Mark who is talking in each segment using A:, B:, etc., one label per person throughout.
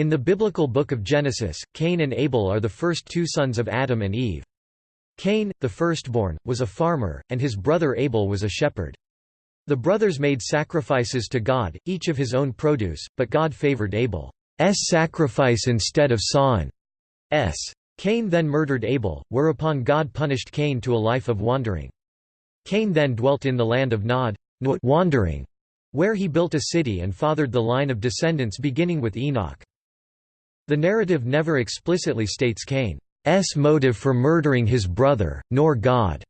A: In the biblical book of Genesis, Cain and Abel are the first two sons of Adam and Eve. Cain, the firstborn, was a farmer, and his brother Abel was a shepherd. The brothers made sacrifices to God, each of his own produce, but God favored Abel's sacrifice instead of Cain's. Cain then murdered Abel, whereupon God punished Cain to a life of wandering. Cain then dwelt in the land of Nod wandering, where he built a city and fathered the line of descendants beginning with Enoch. The narrative never explicitly states Cain's motive for murdering his brother, nor God's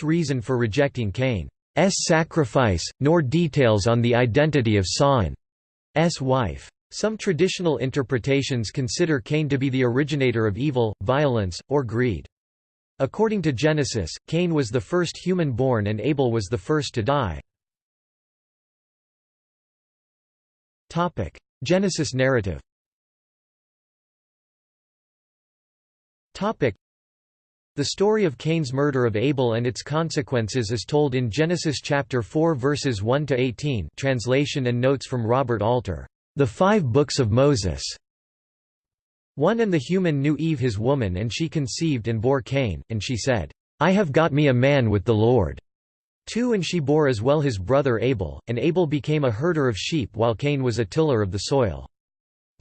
A: reason for rejecting Cain's sacrifice, nor details on the identity of Cain's wife. Some traditional interpretations consider Cain to be the originator of evil, violence, or greed. According to Genesis, Cain was the first human born and Abel was the first to die. Genesis narrative the story of Cain's murder of Abel and its consequences is told in Genesis chapter 4 verses 1 to 18. Translation and notes from Robert Alter. The Five Books of Moses. 1 And the human knew Eve his woman and she conceived and bore Cain, and she said, I have got me a man with the Lord. 2 And she bore as well his brother Abel, and Abel became a herder of sheep while Cain was a tiller of the soil.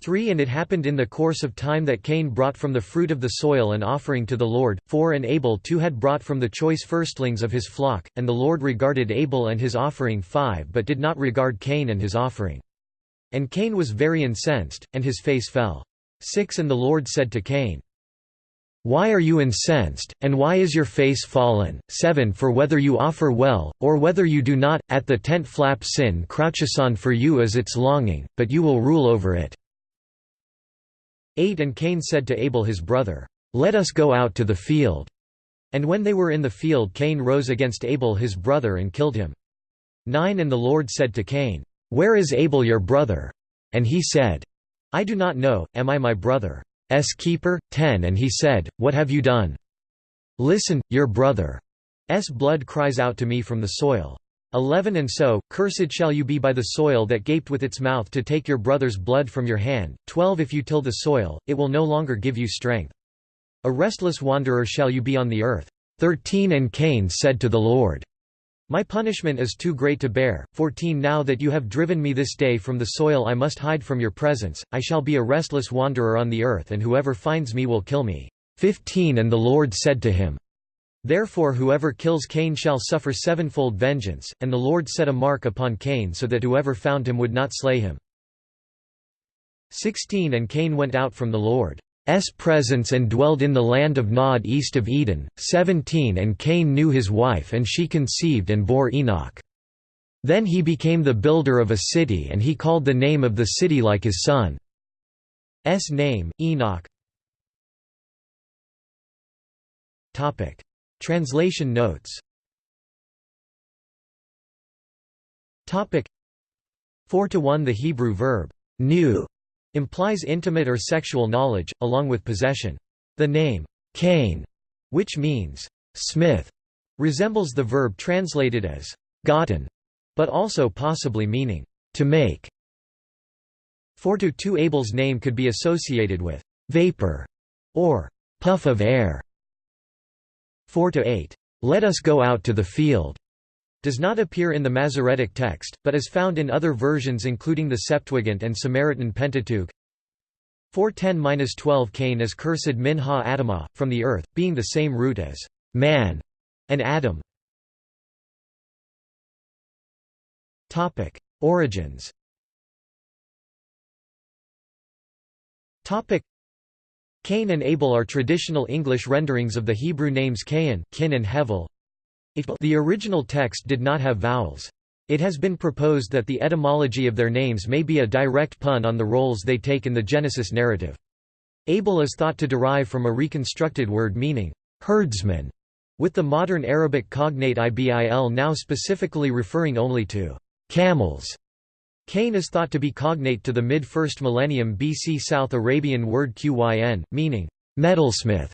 A: 3 And it happened in the course of time that Cain brought from the fruit of the soil an offering to the Lord, 4 And Abel too had brought from the choice firstlings of his flock, and the Lord regarded Abel and his offering 5 but did not regard Cain and his offering. And Cain was very incensed, and his face fell. 6 And the Lord said to Cain, Why are you incensed, and why is your face fallen? 7 For whether you offer well, or whether you do not, at the tent flap sin crouches on for you as its longing, but you will rule over it. 8 And Cain said to Abel his brother, Let us go out to the field. And when they were in the field Cain rose against Abel his brother and killed him. 9 And the Lord said to Cain, Where is Abel your brother? And he said, I do not know, am I my brother's keeper? 10 And he said, What have you done? Listen, your brother's blood cries out to me from the soil. 11 And so, cursed shall you be by the soil that gaped with its mouth to take your brother's blood from your hand. 12 If you till the soil, it will no longer give you strength. A restless wanderer shall you be on the earth. 13 And Cain said to the Lord, my punishment is too great to bear. 14 Now that you have driven me this day from the soil I must hide from your presence, I shall be a restless wanderer on the earth and whoever finds me will kill me. 15 And the Lord said to him, Therefore whoever kills Cain shall suffer sevenfold vengeance, and the Lord set a mark upon Cain so that whoever found him would not slay him. 16 And Cain went out from the Lord. S presence and dwelled in the land of Nod east of Eden. 17 And Cain knew his wife and she conceived and bore Enoch. Then he became the builder of a city and he called the name of the city like his son's name, Enoch. Translation notes Topic 4 to 1 The Hebrew verb, knew implies intimate or sexual knowledge, along with possession. The name, Cain, which means, smith, resembles the verb translated as, gotten, but also possibly meaning, to make. 4 to 2 Abel's name could be associated with, vapor, or puff of air. 4 to 8, let us go out to the field does not appear in the Masoretic text, but is found in other versions including the Septuagint and Samaritan Pentateuch. 410-12 Cain is cursed min ha Adamah, from the earth, being the same root as man and Adam. Origins Cain and Abel are traditional English renderings of the Hebrew names Cain, Kin and Hevel. The original text did not have vowels. It has been proposed that the etymology of their names may be a direct pun on the roles they take in the Genesis narrative. Abel is thought to derive from a reconstructed word meaning, herdsman, with the modern Arabic cognate ibil now specifically referring only to camels. Cain is thought to be cognate to the mid-1st millennium BC South Arabian word qyn, meaning metalsmith.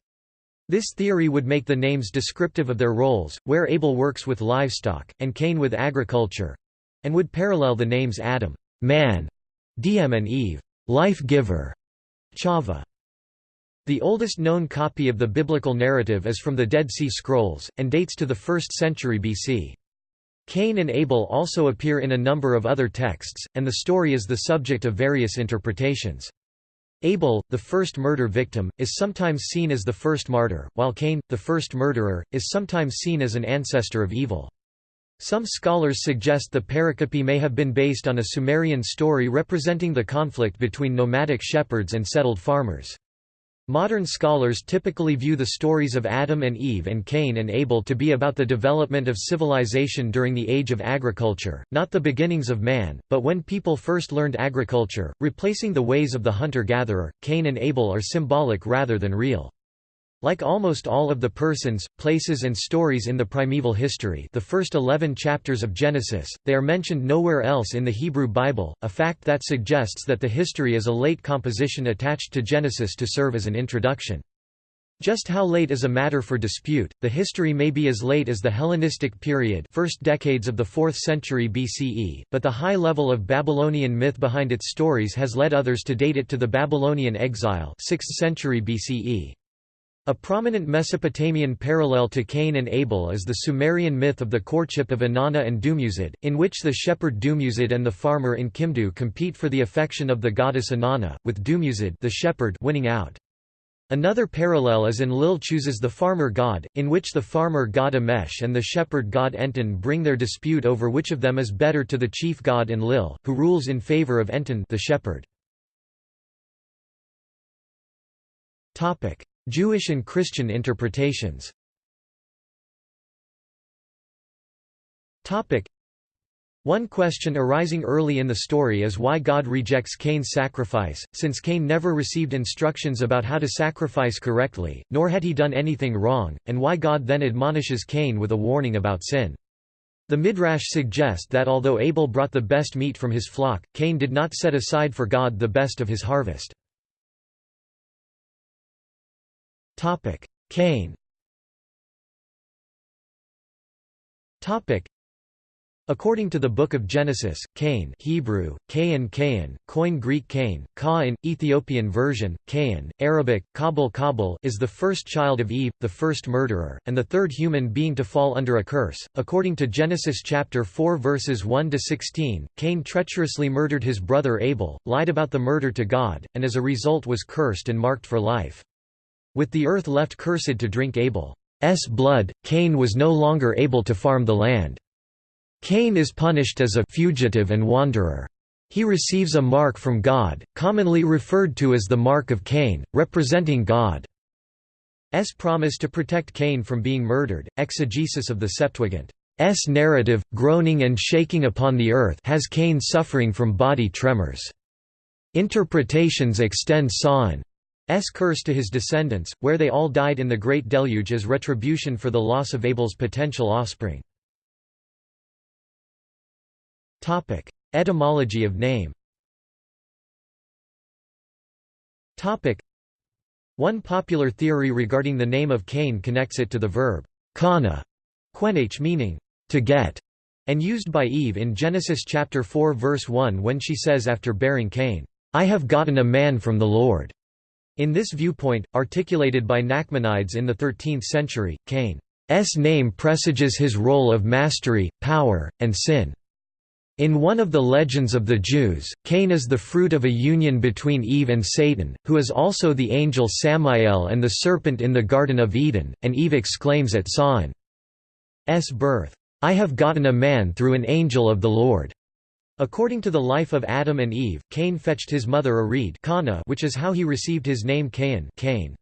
A: This theory would make the names descriptive of their roles, where Abel works with livestock, and Cain with agriculture and would parallel the names Adam man, Diem and Eve life-giver, Chava. The oldest known copy of the biblical narrative is from the Dead Sea Scrolls, and dates to the 1st century BC. Cain and Abel also appear in a number of other texts, and the story is the subject of various interpretations. Abel, the first murder victim, is sometimes seen as the first martyr, while Cain, the first murderer, is sometimes seen as an ancestor of evil. Some scholars suggest the pericope may have been based on a Sumerian story representing the conflict between nomadic shepherds and settled farmers. Modern scholars typically view the stories of Adam and Eve and Cain and Abel to be about the development of civilization during the age of agriculture, not the beginnings of man, but when people first learned agriculture, replacing the ways of the hunter-gatherer. Cain and Abel are symbolic rather than real. Like almost all of the persons, places and stories in the primeval history the first eleven chapters of Genesis, they are mentioned nowhere else in the Hebrew Bible, a fact that suggests that the history is a late composition attached to Genesis to serve as an introduction. Just how late is a matter for dispute, the history may be as late as the Hellenistic period first decades of the 4th century BCE, but the high level of Babylonian myth behind its stories has led others to date it to the Babylonian exile 6th century BCE. A prominent Mesopotamian parallel to Cain and Abel is the Sumerian myth of the courtship of Inanna and Dumuzid, in which the shepherd Dumuzid and the farmer Enkimdu compete for the affection of the goddess Inanna, with Dumuzid the shepherd winning out. Another parallel is in Lil chooses the farmer god, in which the farmer god Emesh and the shepherd god Enten bring their dispute over which of them is better to the chief god Enlil, who rules in favor of Enten the shepherd. Jewish and Christian interpretations one question arising early in the story is why God rejects Cain's sacrifice, since Cain never received instructions about how to sacrifice correctly, nor had he done anything wrong, and why God then admonishes Cain with a warning about sin. The Midrash suggest that although Abel brought the best meat from his flock, Cain did not set aside for God the best of his harvest. Topic: Cain. Topic: According to the Book of Genesis, Cain Hebrew, Cain Cain, Koine Greek Cain, Kain, Ethiopian version, Cain, Arabic, Kabul Kabul is the first child of Eve, the first murderer, and the third human being to fall under a curse. According to Genesis chapter 4 verses 1 to 16, Cain treacherously murdered his brother Abel, lied about the murder to God, and as a result was cursed and marked for life. With the earth left cursed to drink Abel's blood, Cain was no longer able to farm the land. Cain is punished as a fugitive and wanderer. He receives a mark from God, commonly referred to as the Mark of Cain, representing God's promise to protect Cain from being murdered. Exegesis of the Septuagint. S narrative, groaning and shaking upon the earth has Cain suffering from body tremors. Interpretations extend Sawn S curse to his descendants, where they all died in the Great Deluge as retribution for the loss of Abel's potential offspring. Etymology of name One popular theory regarding the name of Cain connects it to the verb kana, quenach meaning to get, and used by Eve in Genesis chapter 4 verse 1 when she says after bearing Cain, I have gotten a man from the Lord. In this viewpoint, articulated by Nachmanides in the 13th century, Cain's name presages his role of mastery, power, and sin. In one of the legends of the Jews, Cain is the fruit of a union between Eve and Satan, who is also the angel Samael and the serpent in the Garden of Eden, and Eve exclaims at Sawn's birth, I have gotten a man through an angel of the Lord. According to the life of Adam and Eve, Cain fetched his mother a reed which is how he received his name Cain, Cain.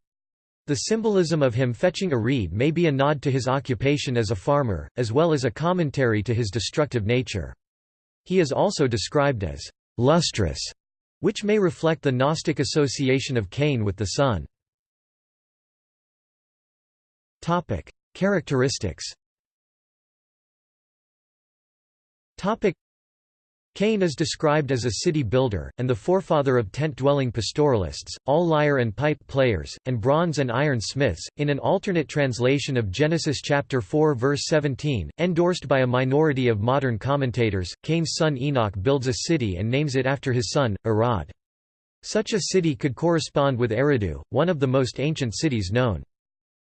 A: The symbolism of him fetching a reed may be a nod to his occupation as a farmer, as well as a commentary to his destructive nature. He is also described as lustrous, which may reflect the Gnostic association of Cain with the sun. Characteristics Cain is described as a city builder, and the forefather of tent-dwelling pastoralists, all lyre and pipe players, and bronze and iron smiths. In an alternate translation of Genesis chapter 4 verse 17, endorsed by a minority of modern commentators, Cain's son Enoch builds a city and names it after his son, Irad. Such a city could correspond with Eridu, one of the most ancient cities known.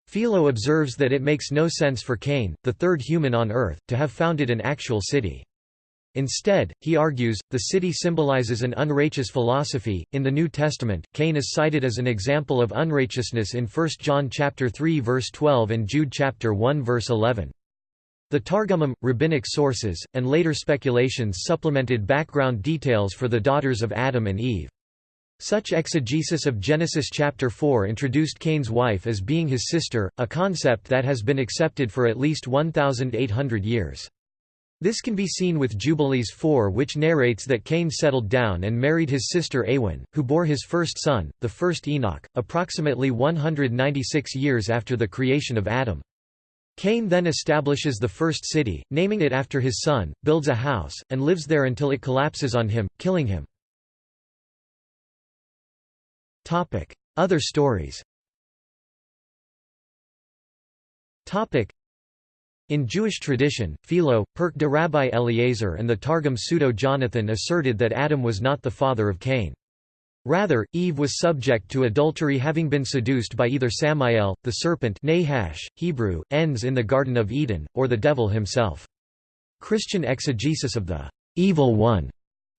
A: Philo observes that it makes no sense for Cain, the third human on earth, to have founded an actual city. Instead, he argues, the city symbolizes an unrighteous philosophy. In the New Testament, Cain is cited as an example of unrighteousness in 1 John chapter 3 verse 12 and Jude chapter 1 verse 11. The Targumim, rabbinic sources, and later speculations supplemented background details for the daughters of Adam and Eve. Such exegesis of Genesis chapter 4 introduced Cain's wife as being his sister, a concept that has been accepted for at least 1,800 years. This can be seen with Jubilees 4 which narrates that Cain settled down and married his sister Awen, who bore his first son, the first Enoch, approximately 196 years after the creation of Adam. Cain then establishes the first city, naming it after his son, builds a house, and lives there until it collapses on him, killing him. Other stories in Jewish tradition, Philo, Perk de Rabbi Eliezer and the Targum Pseudo-Jonathan asserted that Adam was not the father of Cain. Rather, Eve was subject to adultery having been seduced by either Samael, the serpent Nahash, Hebrew, ends in the Garden of Eden, or the devil himself. Christian exegesis of the evil one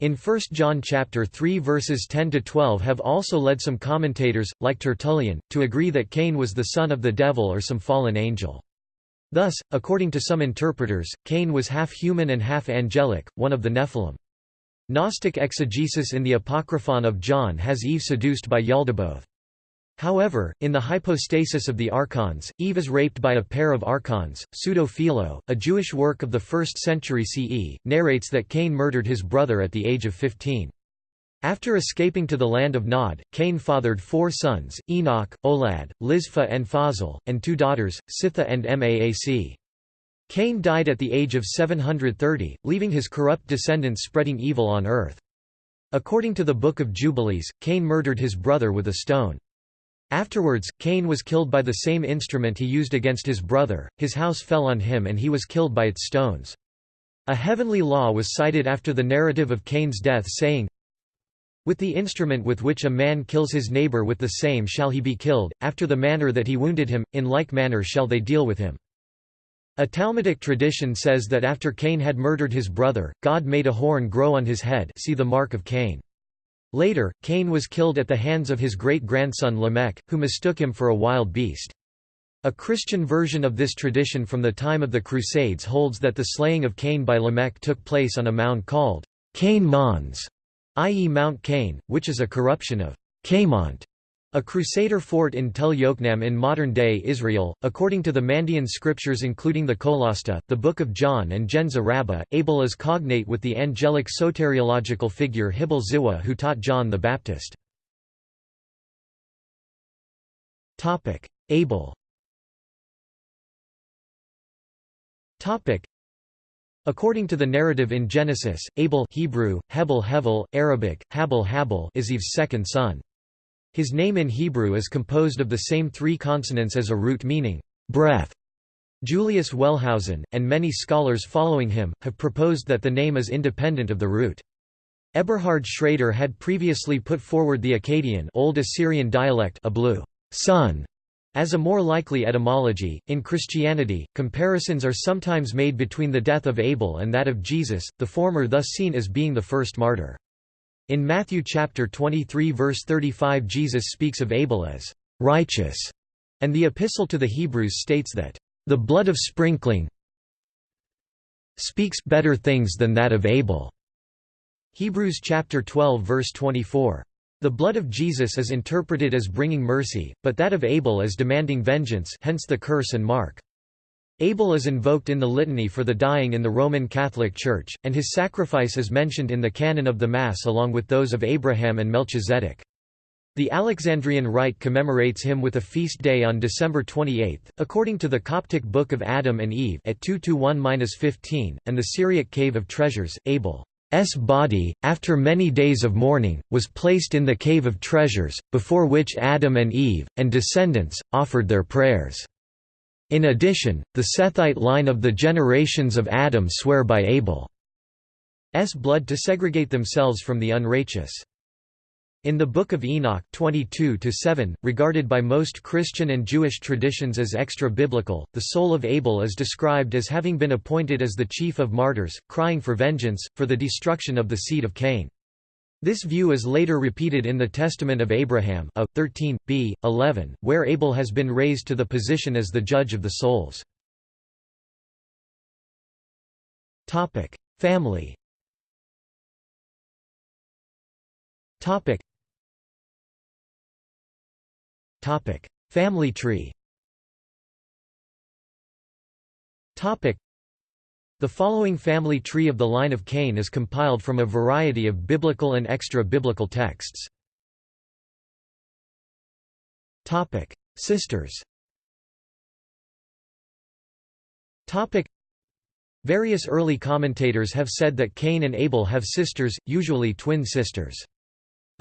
A: in 1 John chapter 3 verses 10 to 12 have also led some commentators like Tertullian to agree that Cain was the son of the devil or some fallen angel. Thus, according to some interpreters, Cain was half human and half angelic, one of the Nephilim. Gnostic exegesis in the Apocryphon of John has Eve seduced by Yaldabaoth. However, in the hypostasis of the archons, Eve is raped by a pair of archons. Pseudo-Philo, a Jewish work of the 1st century CE, narrates that Cain murdered his brother at the age of 15. After escaping to the land of Nod, Cain fathered four sons, Enoch, Olad, Lizpha and Fazal, and two daughters, Sitha and Maac. Cain died at the age of 730, leaving his corrupt descendants spreading evil on earth. According to the Book of Jubilees, Cain murdered his brother with a stone. Afterwards, Cain was killed by the same instrument he used against his brother, his house fell on him and he was killed by its stones. A heavenly law was cited after the narrative of Cain's death saying, with the instrument with which a man kills his neighbor with the same shall he be killed, after the manner that he wounded him, in like manner shall they deal with him. A Talmudic tradition says that after Cain had murdered his brother, God made a horn grow on his head see the mark of Cain. Later, Cain was killed at the hands of his great-grandson Lamech, who mistook him for a wild beast. A Christian version of this tradition from the time of the Crusades holds that the slaying of Cain by Lamech took place on a mound called Cain Mons, i.e. Mount Cain, which is a corruption of Caimont, a crusader fort in Tel Yokneam in modern-day Israel. According to the Mandean scriptures including the Qolasta, the Book of John and Ginza Rabba, Abel is cognate with the angelic soteriological figure Hibel Ziwa who taught John the Baptist. Abel According to the narrative in Genesis, Abel Hebrew, Hebel Hevel, Arabic, Habel Habel is Eve's second son. His name in Hebrew is composed of the same three consonants as a root meaning, breath. Julius Wellhausen, and many scholars following him, have proposed that the name is independent of the root. Eberhard Schrader had previously put forward the Akkadian Old Assyrian dialect Ablu, son, as a more likely etymology, in Christianity, comparisons are sometimes made between the death of Abel and that of Jesus, the former thus seen as being the first martyr. In Matthew chapter 23 verse 35 Jesus speaks of Abel as righteous, and the epistle to the Hebrews states that the blood of sprinkling speaks better things than that of Abel. Hebrews chapter 12 verse 24 the blood of Jesus is interpreted as bringing mercy, but that of Abel as demanding vengeance hence the curse and mark. Abel is invoked in the litany for the dying in the Roman Catholic Church, and his sacrifice is mentioned in the canon of the Mass along with those of Abraham and Melchizedek. The Alexandrian Rite commemorates him with a feast day on December 28, according to the Coptic Book of Adam and Eve at 2-1-15, and the Syriac Cave of Treasures, Abel. S body, after many days of mourning, was placed in the Cave of Treasures, before which Adam and Eve, and descendants, offered their prayers. In addition, the Sethite line of the generations of Adam swear by Abel's blood to segregate themselves from the unrighteous. In the Book of Enoch 22 regarded by most Christian and Jewish traditions as extra-biblical, the soul of Abel is described as having been appointed as the chief of martyrs, crying for vengeance, for the destruction of the seed of Cain. This view is later repeated in the Testament of Abraham a, 13, b. 11, where Abel has been raised to the position as the judge of the souls. Family Topic: Family tree. Topic: The following family tree of the line of Cain is compiled from a variety of biblical and extra-biblical texts. Topic: Sisters. Topic: Various early commentators have said that Cain and Abel have sisters, usually twin sisters.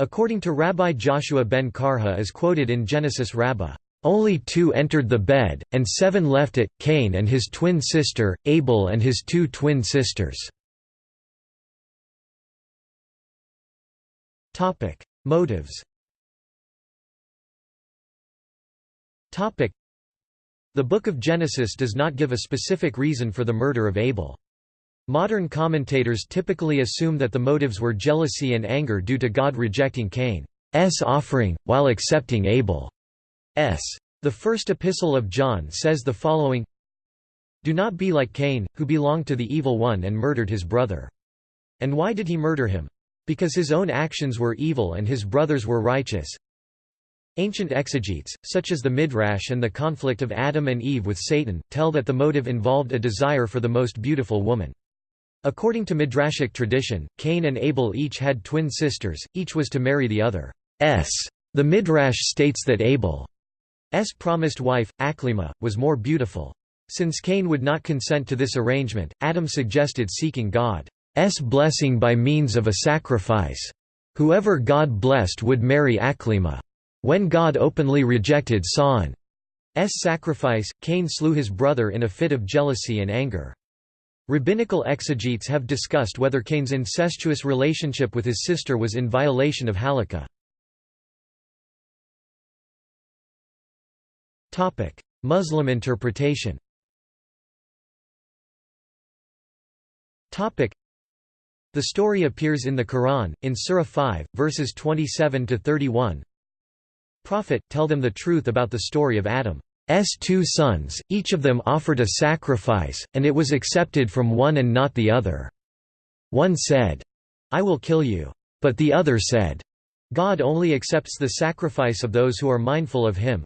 A: According to Rabbi Joshua ben Karha as quoted in Genesis Rabbah, "...only two entered the bed, and seven left it, Cain and his twin sister, Abel and his two twin sisters." Motives The Book of Genesis does not give a specific reason for the murder of Abel. Modern commentators typically assume that the motives were jealousy and anger due to God rejecting Cain's offering, while accepting Abel's. The first epistle of John says the following Do not be like Cain, who belonged to the evil one and murdered his brother. And why did he murder him? Because his own actions were evil and his brothers were righteous. Ancient exegetes, such as the Midrash and the conflict of Adam and Eve with Satan, tell that the motive involved a desire for the most beautiful woman. According to Midrashic tradition, Cain and Abel each had twin sisters, each was to marry the other. S. The Midrash states that Abel's promised wife, Aklimah, was more beautiful. Since Cain would not consent to this arrangement, Adam suggested seeking God's blessing by means of a sacrifice. Whoever God blessed would marry Aklimah. When God openly rejected Saan's sacrifice, Cain slew his brother in a fit of jealousy and anger. Rabbinical exegetes have discussed whether Cain's incestuous relationship with his sister was in violation of Halakha. Muslim interpretation The story appears in the Quran, in Surah 5, verses 27–31 Prophet, tell them the truth about the story of Adam. S two sons, each of them offered a sacrifice, and it was accepted from one and not the other. One said, I will kill you. But the other said, God only accepts the sacrifice of those who are mindful of him.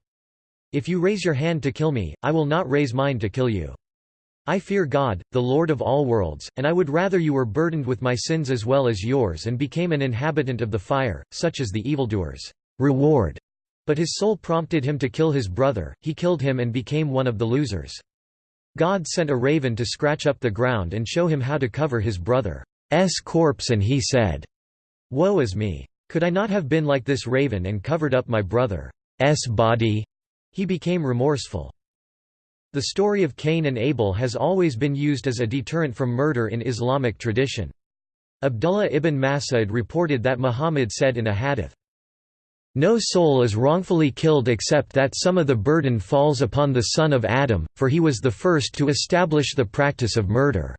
A: If you raise your hand to kill me, I will not raise mine to kill you. I fear God, the Lord of all worlds, and I would rather you were burdened with my sins as well as yours and became an inhabitant of the fire, such as the evildoers' reward. But his soul prompted him to kill his brother, he killed him and became one of the losers. God sent a raven to scratch up the ground and show him how to cover his brother's corpse and he said, Woe is me! Could I not have been like this raven and covered up my brother's body? He became remorseful. The story of Cain and Abel has always been used as a deterrent from murder in Islamic tradition. Abdullah ibn Mas'ud reported that Muhammad said in a hadith, no soul is wrongfully killed except that some of the burden falls upon the son of Adam, for he was the first to establish the practice of murder."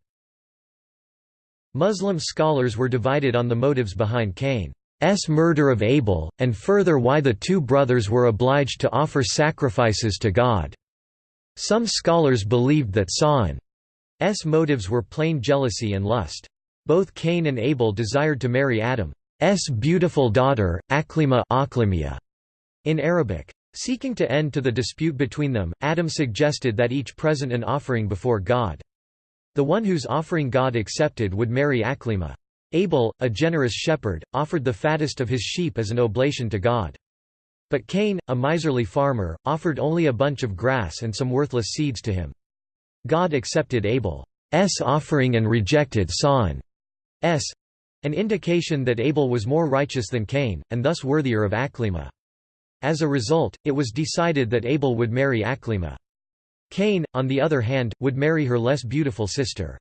A: Muslim scholars were divided on the motives behind Cain's murder of Abel, and further why the two brothers were obliged to offer sacrifices to God. Some scholars believed that Saan's motives were plain jealousy and lust. Both Cain and Abel desired to marry Adam. S beautiful daughter, Aklima in Arabic. Seeking to end to the dispute between them, Adam suggested that each present an offering before God. The one whose offering God accepted would marry Aklima. Abel, a generous shepherd, offered the fattest of his sheep as an oblation to God. But Cain, a miserly farmer, offered only a bunch of grass and some worthless seeds to him. God accepted Abel's offering and rejected Saan's an indication that Abel was more righteous than Cain, and thus worthier of Aklimah. As a result, it was decided that Abel would marry Aklimah. Cain, on the other hand, would marry her less beautiful sister.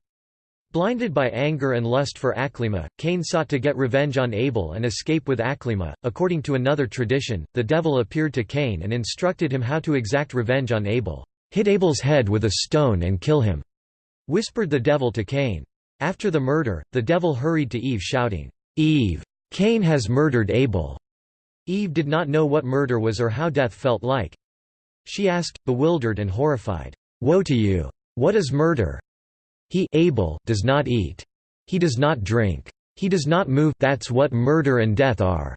A: Blinded by anger and lust for Aklima, Cain sought to get revenge on Abel and escape with Aklima. According to another tradition, the devil appeared to Cain and instructed him how to exact revenge on Abel. Hit Abel's head with a stone and kill him, whispered the devil to Cain. After the murder, the devil hurried to Eve shouting, Eve! Cain has murdered Abel. Eve did not know what murder was or how death felt like. She asked, bewildered and horrified, Woe to you! What is murder? He Abel does not eat. He does not drink. He does not move that's what murder and death are,"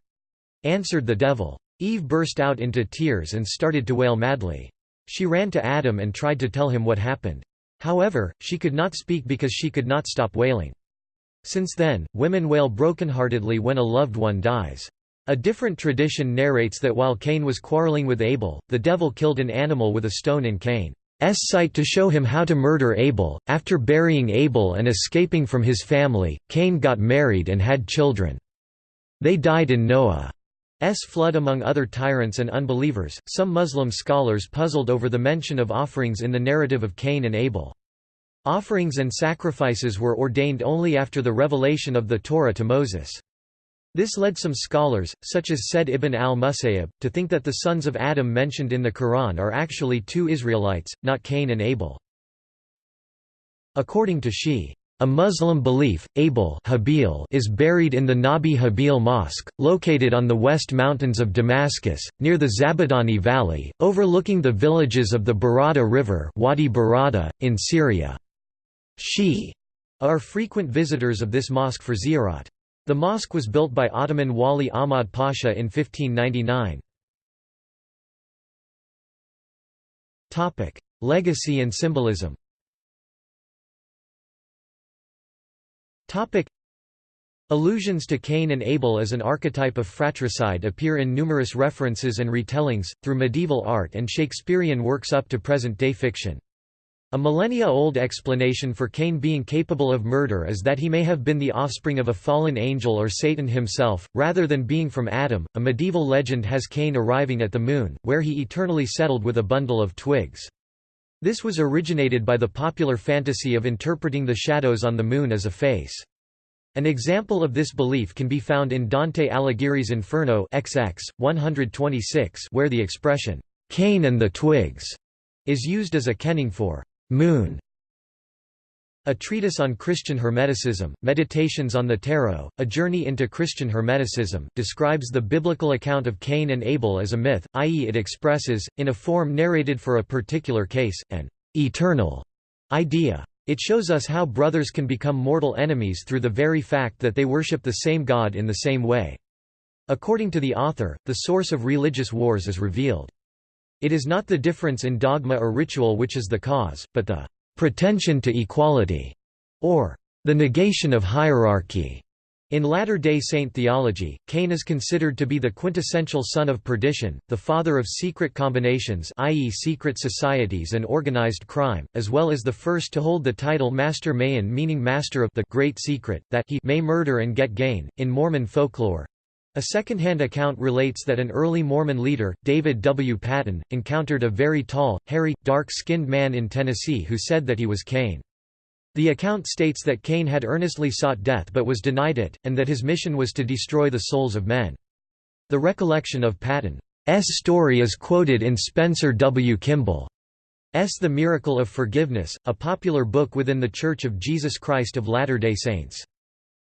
A: answered the devil. Eve burst out into tears and started to wail madly. She ran to Adam and tried to tell him what happened. However, she could not speak because she could not stop wailing. Since then, women wail brokenheartedly when a loved one dies. A different tradition narrates that while Cain was quarreling with Abel, the devil killed an animal with a stone in Cain. S sight to show him how to murder Abel. After burying Abel and escaping from his family, Cain got married and had children. They died in Noah's flood among other tyrants and unbelievers. Some Muslim scholars puzzled over the mention of offerings in the narrative of Cain and Abel. Offerings and sacrifices were ordained only after the revelation of the Torah to Moses. This led some scholars, such as Said ibn al-Musayyib, to think that the sons of Adam mentioned in the Quran are actually two Israelites, not Cain and Abel. According to Shi, a Muslim belief, Abel is buried in the Nabi Habil Mosque, located on the west mountains of Damascus, near the Zabadani Valley, overlooking the villages of the Barada River Wadi Barada, in Syria. Shi are frequent visitors of this mosque for ziyarat. The mosque was built by Ottoman Wali Ahmad Pasha in 1599. Legacy and symbolism Allusions to Cain and Abel as an archetype of fratricide appear in numerous references and retellings, through medieval art and Shakespearean works up to present-day fiction. A millennia-old explanation for Cain being capable of murder is that he may have been the offspring of a fallen angel or Satan himself, rather than being from Adam. A medieval legend has Cain arriving at the moon, where he eternally settled with a bundle of twigs. This was originated by the popular fantasy of interpreting the shadows on the moon as a face. An example of this belief can be found in Dante Alighieri's Inferno XX, 126 where the expression, "'Cain and the twigs' is used as a kenning for Moon a treatise on Christian Hermeticism, Meditations on the Tarot, A Journey into Christian Hermeticism, describes the biblical account of Cain and Abel as a myth, i.e. it expresses, in a form narrated for a particular case, an «eternal» idea. It shows us how brothers can become mortal enemies through the very fact that they worship the same God in the same way. According to the author, the source of religious wars is revealed. It is not the difference in dogma or ritual which is the cause, but the pretension to equality, or the negation of hierarchy. In Latter-day Saint theology, Cain is considered to be the quintessential son of perdition, the father of secret combinations i.e. secret societies and organized crime, as well as the first to hold the title Master Mahan meaning master of the great secret, that he may murder and get gain. In Mormon folklore, a second-hand account relates that an early Mormon leader, David W. Patten, encountered a very tall, hairy, dark-skinned man in Tennessee who said that he was Cain. The account states that Cain had earnestly sought death but was denied it, and that his mission was to destroy the souls of men. The recollection of Patten's story is quoted in Spencer W. Kimball's The Miracle of Forgiveness, a popular book within The Church of Jesus Christ of Latter-day Saints.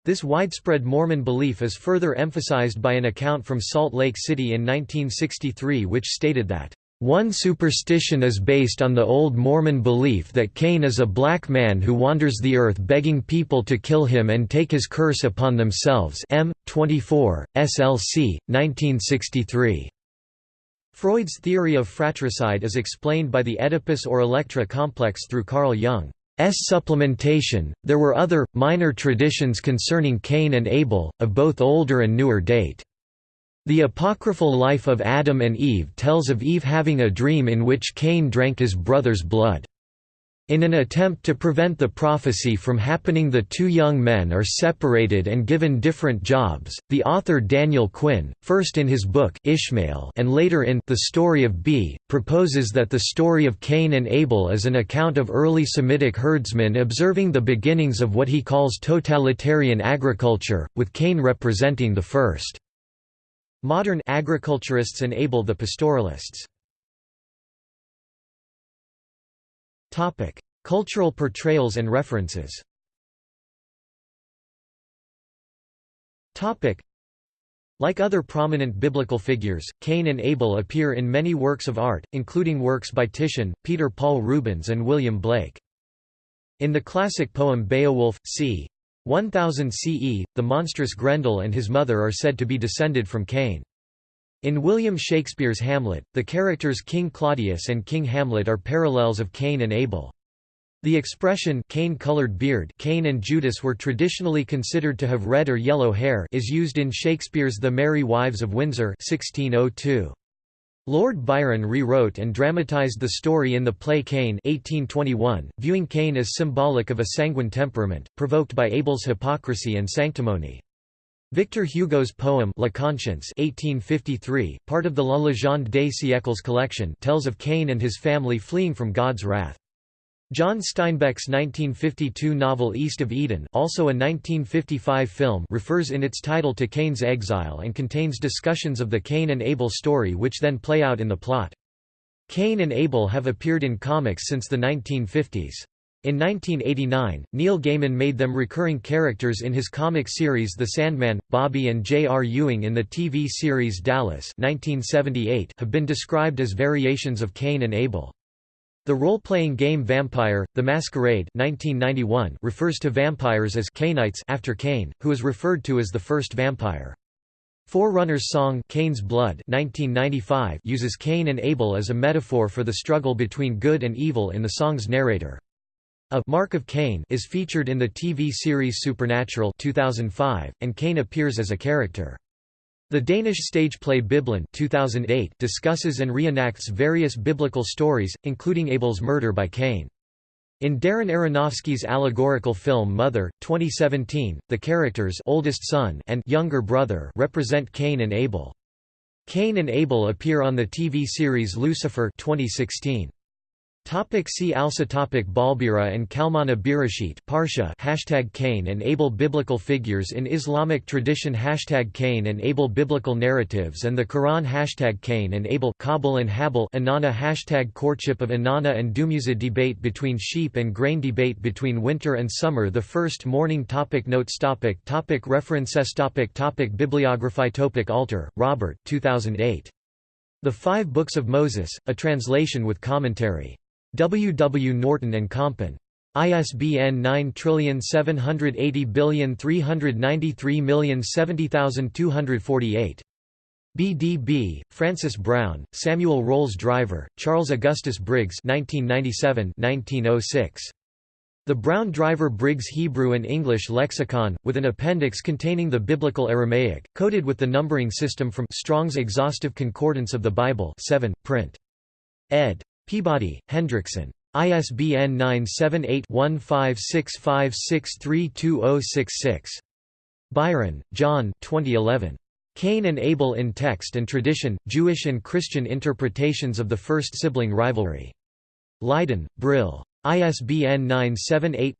A: This widespread Mormon belief is further emphasized by an account from Salt Lake City in 1963 which stated that, "...one superstition is based on the old Mormon belief that Cain is a black man who wanders the earth begging people to kill him and take his curse upon themselves M. 24, SLC, 1963." Freud's theory of fratricide is explained by the Oedipus or Electra complex through Carl Jung. S supplementation. There were other, minor traditions concerning Cain and Abel, of both older and newer date. The apocryphal life of Adam and Eve tells of Eve having a dream in which Cain drank his brother's blood. In an attempt to prevent the prophecy from happening the two young men are separated and given different jobs. The author Daniel Quinn, first in his book Ishmael and later in The Story of B, proposes that the story of Cain and Abel is an account of early Semitic herdsmen observing the beginnings of what he calls totalitarian agriculture, with Cain representing the first. Modern agriculturists and Abel the pastoralists. Topic: Cultural portrayals and references. Topic: Like other prominent biblical figures, Cain and Abel appear in many works of art, including works by Titian, Peter Paul Rubens and William Blake. In the classic poem Beowulf, c. 1000 CE, the monstrous Grendel and his mother are said to be descended from Cain. In William Shakespeare's Hamlet, the characters King Claudius and King Hamlet are parallels of Cain and Abel. The expression cane-colored beard Cain and Judas were traditionally considered to have red or yellow hair is used in Shakespeare's The Merry Wives of Windsor 1602. Lord Byron rewrote and dramatized the story in the play Cain 1821, viewing Cain as symbolic of a sanguine temperament, provoked by Abel's hypocrisy and sanctimony. Victor Hugo's poem La Conscience 1853, part of the La Légende des siècles collection tells of Cain and his family fleeing from God's wrath. John Steinbeck's 1952 novel East of Eden also a 1955 film refers in its title to Cain's exile and contains discussions of the Cain and Abel story which then play out in the plot. Cain and Abel have appeared in comics since the 1950s. In 1989, Neil Gaiman made them recurring characters in his comic series The Sandman. Bobby and J.R. Ewing in the TV series Dallas 1978 have been described as variations of Cain and Abel. The role-playing game Vampire: The Masquerade 1991 refers to vampires as Cainites after Cain, who is referred to as the first vampire. Forerunners song Cain's Blood 1995 uses Cain and Abel as a metaphor for the struggle between good and evil in the song's narrator. A Mark of Cain is featured in the TV series Supernatural 2005, and Cain appears as a character. The Danish stage play Bibelen 2008 discusses and reenacts various biblical stories, including Abel's murder by Cain. In Darren Aronofsky's allegorical film Mother, 2017, the characters oldest son and younger brother represent Cain and Abel. Cain and Abel appear on the TV series Lucifer 2016. Topic see also topic Balbira and Kalmana Bereshit Parsha hashtag Cain and Abel Biblical figures in Islamic tradition hashtag Cain and Abel Biblical narratives and the Quran hashtag Cain and Abel Kabil and Habil Inanna hashtag Courtship of Inanna and Dumuzi Debate between sheep and grain Debate between winter and summer The first morning topic Notes topic topic References topic topic Bibliography topic Alter, Robert 2008. The Five Books of Moses, a translation with commentary. W. W. Norton and Compton. ISBN 9780393070248. BDB, Francis Brown, Samuel Rolles Driver, Charles Augustus Briggs 1997-1906. The Brown Driver Briggs Hebrew and English Lexicon, with an appendix containing the Biblical Aramaic, coded with the numbering system from Strong's Exhaustive Concordance of the Bible 7, print. ed. Peabody, Hendrickson. ISBN 978-1565632066. Byron, John 2011. Cain and Abel in Text and Tradition, Jewish and Christian Interpretations of the First Sibling Rivalry. Leiden, Brill. ISBN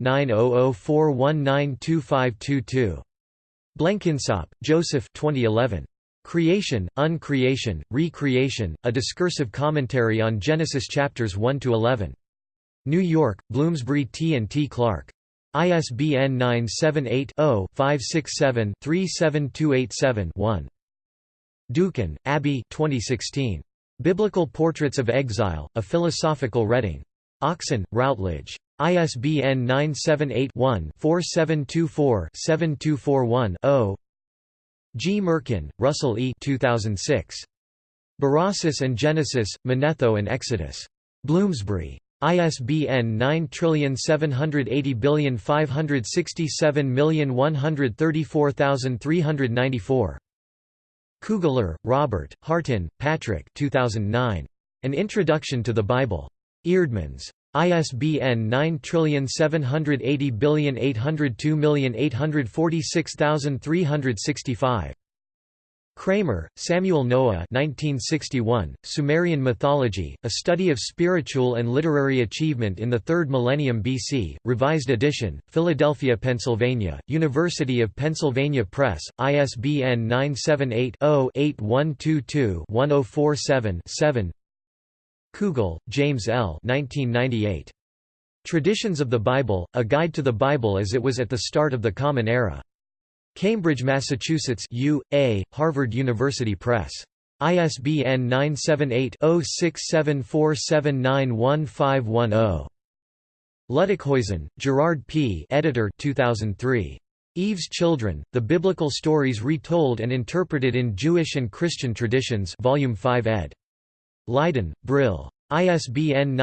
A: 978-9004192522. Blenkinsopp, Joseph 2011. Creation, Uncreation, Recreation, a discursive commentary on Genesis chapters 1 to 11. New York, Bloomsbury T and T Clark. ISBN 978-0-567-37287-1. Dookhan, Abby 2016. Biblical Portraits of Exile, A Philosophical Reading. Oxon, Routledge. ISBN 978 one 4724 7241 0 Gmirkin, Russell E. 2006. Berossus and Genesis, Manetho and Exodus. Bloomsbury. ISBN 9780567134394. Kugler, Robert, Hartin, Patrick 2009. An Introduction to the Bible. Eerdmans. ISBN 9780802846365. Kramer, Samuel Noah 1961, Sumerian Mythology, A Study of Spiritual and Literary Achievement in the Third Millennium BC, Revised Edition, Philadelphia, Pennsylvania, University of Pennsylvania Press, ISBN 978-0-8122-1047-7 Kugel, James L. 1998. Traditions of the Bible, A Guide to the Bible as it was at the start of the Common Era. Cambridge, Massachusetts U. A., Harvard University Press. ISBN 978-0674791510. Luttikhuizen, Gerard P. Editor 2003. Eve's Children, The Biblical Stories Retold and Interpreted in Jewish and Christian Traditions Volume 5 ed. Leiden, Brill. ISBN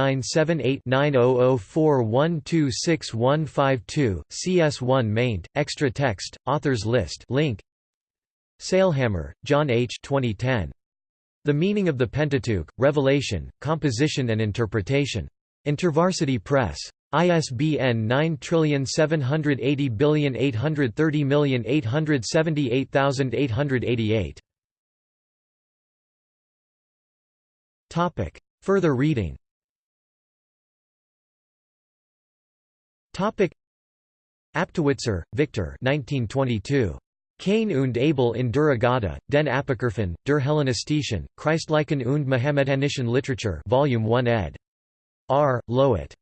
A: 978-9004126152, CS1 maint, extra text, authors list link. Sailhamer, John H. 2010. The Meaning of the Pentateuch, Revelation, Composition and Interpretation. InterVarsity Press. ISBN 9780830878888. Topic Further reading Topic. Aptowitzer, Victor 1922. Cain und Abel in der den Apokryphen, der Hellenistischen, Christlichen und Mohammedanischen Literature Volume 1 ed. R. Löwit.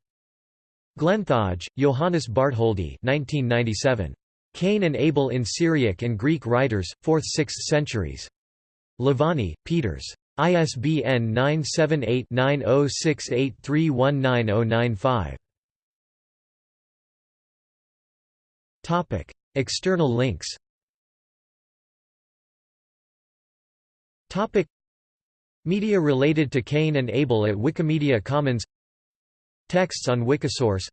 A: Glenthøj, Johannes Bartholdy 1997. Cain and Abel in Syriac and Greek writers, 4th–6th centuries. Louvain, Peeters. ISBN 978-9068319095. Topic: External links. Topic: Media related to Cain and Abel at Wikimedia Commons. Texts on Wikisource.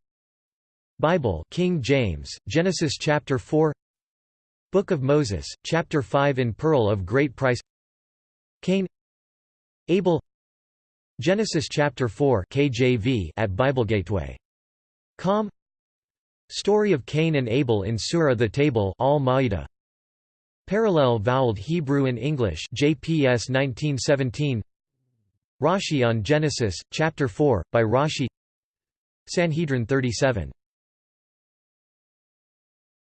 A: Bible, King James, Genesis chapter 4. Book of Moses, chapter 5 in Pearl of Great Price. Cain Abel Genesis chapter 4 KJV at BibleGateway.com Story of Cain and Abel in Surah the Table Al Ma'idah Parallel voweled Hebrew and English JPS 1917 Rashi on Genesis chapter 4 by Rashi. Sanhedrin 37